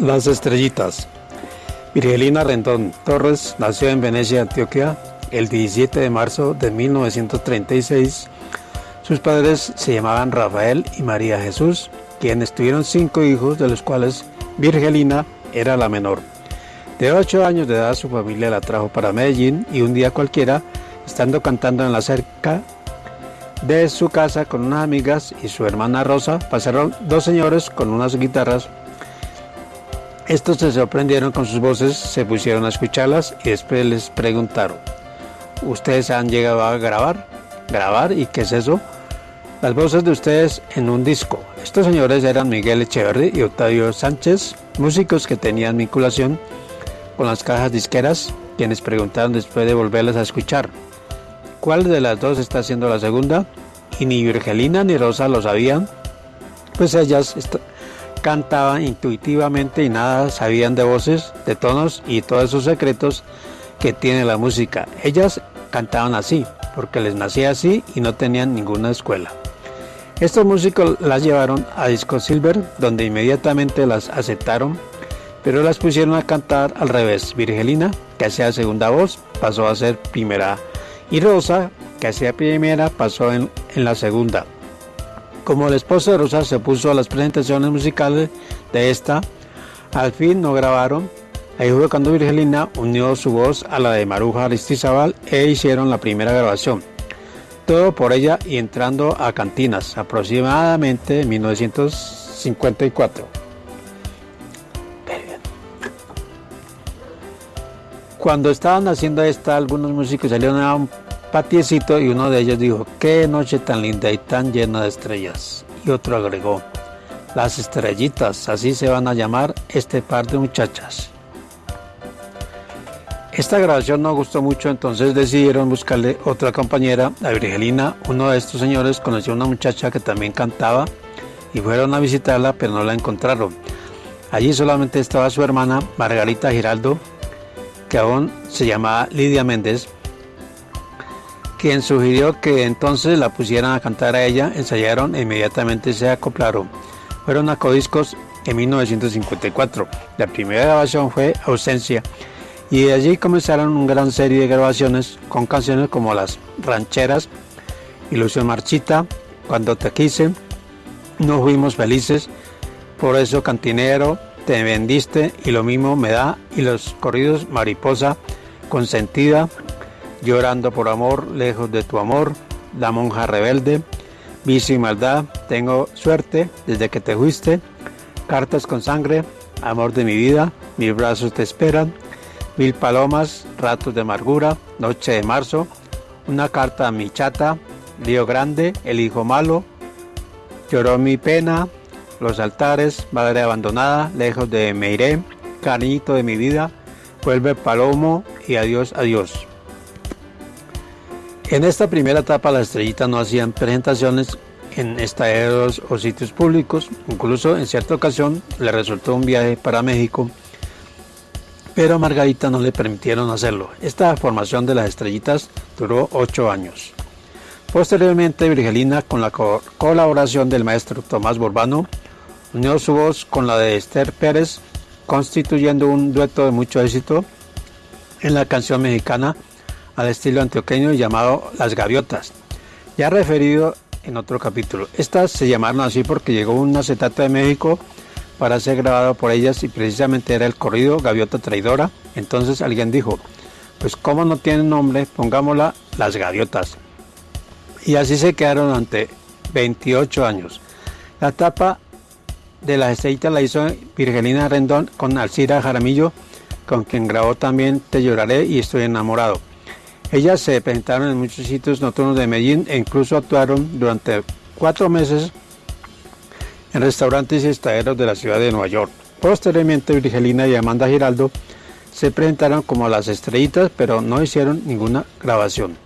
Las estrellitas. Virgelina Rendón Torres nació en Venecia, Antioquia, el 17 de marzo de 1936. Sus padres se llamaban Rafael y María Jesús, quienes tuvieron cinco hijos, de los cuales Virgelina era la menor. De ocho años de edad, su familia la trajo para Medellín y un día cualquiera, estando cantando en la cerca de su casa con unas amigas y su hermana Rosa, pasaron dos señores con unas guitarras estos se sorprendieron con sus voces, se pusieron a escucharlas y después les preguntaron, ¿ustedes han llegado a grabar? ¿Grabar? ¿Y qué es eso? Las voces de ustedes en un disco. Estos señores eran Miguel Echeverry y Octavio Sánchez, músicos que tenían vinculación con las cajas disqueras, quienes preguntaron después de volverlas a escuchar, ¿cuál de las dos está haciendo la segunda? Y ni Virgelina ni Rosa lo sabían, pues ellas cantaban intuitivamente y nada sabían de voces, de tonos y todos esos secretos que tiene la música. Ellas cantaban así, porque les nacía así y no tenían ninguna escuela. Estos músicos las llevaron a Disco Silver, donde inmediatamente las aceptaron, pero las pusieron a cantar al revés. Virgelina, que hacía segunda voz, pasó a ser primera, y Rosa, que hacía primera, pasó en, en la segunda. Como el esposo de Rosa se puso a las presentaciones musicales de esta, al fin no grabaron. Ahí fue cuando Virgelina unió su voz a la de Maruja Aristizabal e hicieron la primera grabación. Todo por ella y entrando a cantinas, aproximadamente en 1954. Cuando estaban haciendo esta, algunos músicos salieron a un patiecito y uno de ellos dijo, qué noche tan linda y tan llena de estrellas. Y otro agregó, las estrellitas, así se van a llamar este par de muchachas. Esta grabación no gustó mucho, entonces decidieron buscarle otra compañera a Virgelina. Uno de estos señores conoció a una muchacha que también cantaba y fueron a visitarla, pero no la encontraron. Allí solamente estaba su hermana Margarita Giraldo, que aún se llamaba Lidia Méndez, quien sugirió que entonces la pusieran a cantar a ella, ensayaron e inmediatamente se acoplaron. Fueron a Codiscos en 1954. La primera grabación fue Ausencia y de allí comenzaron una gran serie de grabaciones con canciones como Las Rancheras, Ilusión Marchita, Cuando te quise, No fuimos felices, Por eso Cantinero, Te vendiste y lo mismo me da y los corridos Mariposa, Consentida, Llorando por amor, lejos de tu amor, La monja rebelde, Vicio y maldad, Tengo suerte desde que te fuiste, Cartas con sangre, Amor de mi vida, Mis brazos te esperan, Mil palomas, Ratos de amargura, Noche de marzo, Una carta a mi chata, Lío grande, El hijo malo, Lloró mi pena, Los altares, Madre abandonada, Lejos de me iré, Cariñito de mi vida, Vuelve palomo y adiós, adiós. En esta primera etapa las estrellitas no hacían presentaciones en estadios o sitios públicos, incluso en cierta ocasión le resultó un viaje para México, pero a Margarita no le permitieron hacerlo. Esta formación de las estrellitas duró ocho años. Posteriormente, Virgelina, con la colaboración del maestro Tomás Borbano, unió su voz con la de Esther Pérez, constituyendo un dueto de mucho éxito en la canción mexicana al estilo antioqueño llamado Las Gaviotas, ya referido en otro capítulo. Estas se llamaron así porque llegó un acetato de México para ser grabado por ellas y precisamente era el corrido Gaviota Traidora. Entonces alguien dijo, pues como no tiene nombre, pongámosla Las Gaviotas. Y así se quedaron durante 28 años. La tapa de las estrellitas la hizo Virgelina Rendón con Alcira Jaramillo, con quien grabó también Te lloraré y estoy enamorado. Ellas se presentaron en muchos sitios nocturnos de Medellín e incluso actuaron durante cuatro meses en restaurantes y estaderos de la ciudad de Nueva York. Posteriormente, Virgelina y Amanda Giraldo se presentaron como las estrellitas, pero no hicieron ninguna grabación.